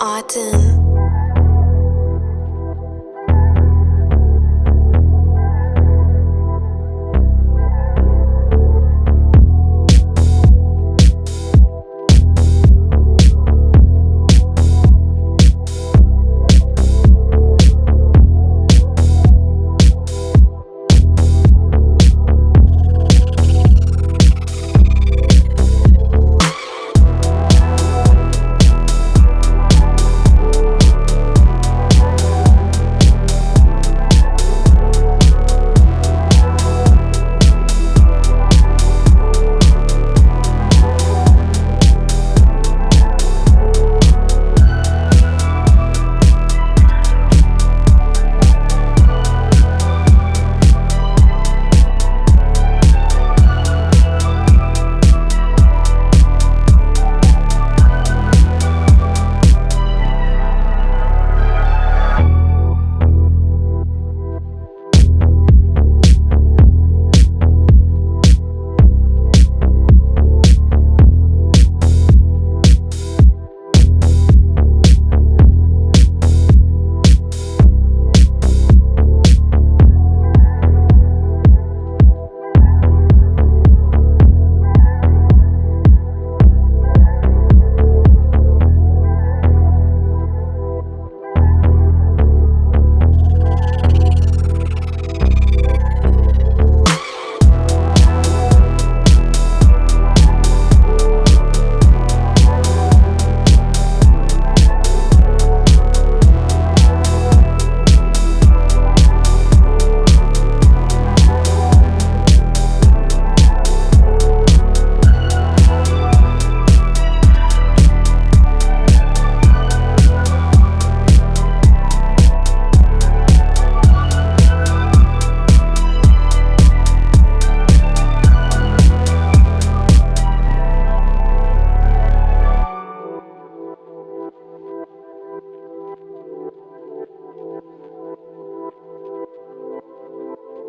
Autumn.